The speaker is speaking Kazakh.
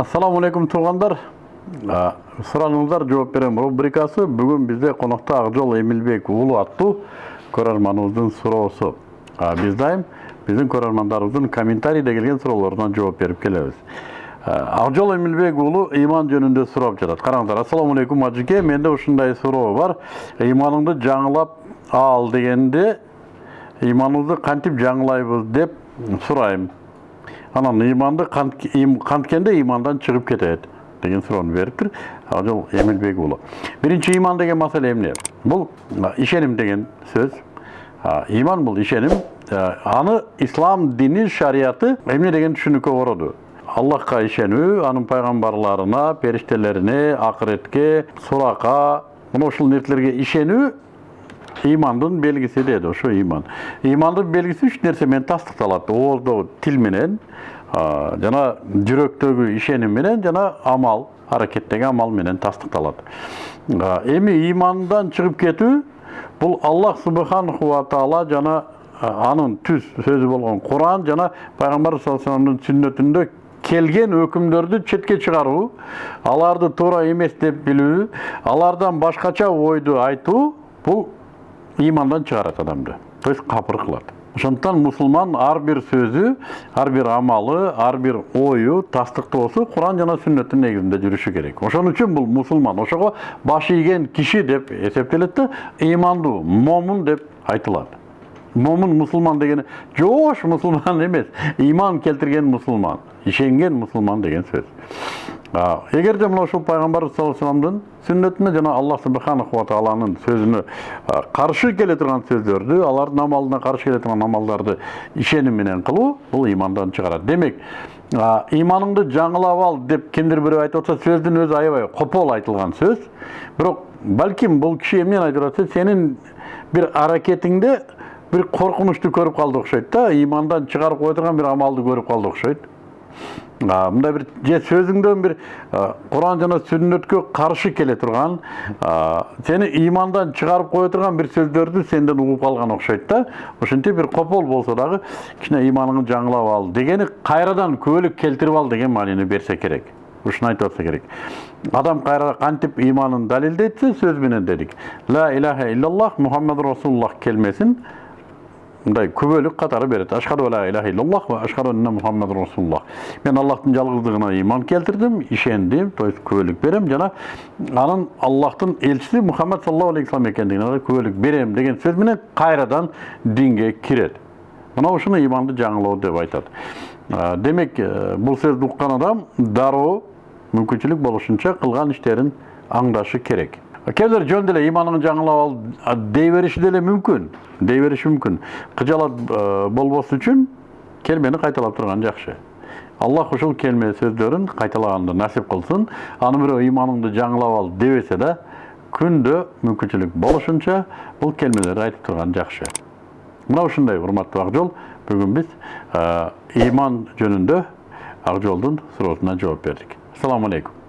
Ассаламу алейкум туғандар. Сұрағыңыздар жооп берем рубрикасы. Бүгін бізде қонақта Ақжол Эмилбек уулу аттуу көрөрманыбыздын суроосу. Биз дайым биздин көрөрмандарыбыздын комментарийде келген суроолоруна жооп берип келебиз. Ақжол Эмилбек иман жөнүндө сурап жатат. Ассаламу алейкум ажыке, менде ушундай суроо бар. Иманыңды жаңылап ал дегенде иманыңызды кантип жаңылайбыз деп сурайм анан иманды канткенде имандан чыгып кетет деген суроону бериптир ажол эмилбек уулу биринчи иман деген маселе эмне бул ишеним деген сөз иман бул ишеним аны ислам дини шарияты эмне деген түшүнүккө короду аллахка ишенүү анын пайгамбарларына периштелерине акыретке сурака мына ушул нерселерге ишенүү имандын белгиси деди ошо иман имандын белгиси үч нерсе менен тастыкталат ооздогу тил менен жана жүрөктөгү ишеним менен жана амал аракеттеги амал менен тастыкталат эми имандан чыгып кетүү бул аллах субханаху ва таала жана анын түз сөзү болгон куран жана пайгамбар саллаллаху сүннөтүндө келген өкүмдөрдү четке чыгаруу аларды туура эмес деп билүү алардан башкача ойду айтуу бул имандан чыгарат адамды то есть ошондуктан мусулман ар бир сөзү ар бир амалы ар бир ою тастыктоосу куран жана сүннөттүн негизинде жүрүшү керек ошон үчүн бул мусулман ошого баш ийген киши деп эсептелет да ыймандуу момун деп айтылат момун мусулман дегени жоош мусулман эмес иман келтирген мусулман ишенген мусулман деген сөз эгерде мына ушул пайгамбар саллаллаху сүннөтүнө жана аллах субханаху ва тааланын сөзүнө каршы келе турган сөздөрдү алардын амалына каршы келе турган амалдарды менен кылуу бул имандан чыгарат демек иманыңды жаңылап ал деп кимдир бирөө айтып атса сөздүн өзү аябай копол айтылган сөз бирок балким бул киши эмнени айтып атат сенин бир аракетиңде бир коркунучту көрүп калды окшойт да имандан чыгарып кое турган бир амалды көрүп калды окшойт мындай бир же сөзүңдөн бир куран жана сүннөткө каршы келе турган сени имандан чыгарып кое турган бир сөздөрдү сенден угуп калган окшойт да. Ошентип бир копол болсо дагы кичине иманыңды жаңылап ал. Дегени кайрадан күбөлүк келтирип ал деген маанини берсе керек. Ушуну айтып атса керек. Адам кайра кантип иманын далилдейт сөз менен дедик ла илаха иллаллах мухаммад расулуллах келмесин мындай күбөлүк катары берет ашхаду ла илаха иллаллах ва ашхаду анна мухаммад расулуллах. Мен аллахтын жалгыздыгына иман келтирдим ишендим то есть күбөлүк берем. Жана анын аллахтын элчиси мухаммад саллаллаху алейхи вассалам экендигине күбөлүк берем деген сөз менен кайрадан динге кирет мына ушуну иманды жаңылоо деп айтат демек бул сөздү уккан адам дароо мүмкүнчүлүк болушунча кылган иштерин аңдашы керек. Кээбилер жөн деле иманыңды жаңылап ал дей бериши деле мүмкүн дей бериши мүмкүн кыжалат болбос үчүн келмени кайталап турган жакшы аллах ушул келме сөздөрүн кайталаганды насип кылсын аны бирөө иманыңды жаңылап ал дебесе да күндө мүмкүнчүлүк болушунча бул келмелерди айтып турган жакшы мына ушундай урматтуу акжол бүгүн биз иман жөнүндө акжолдун суроосуна жооп бердик ассаламу алейкум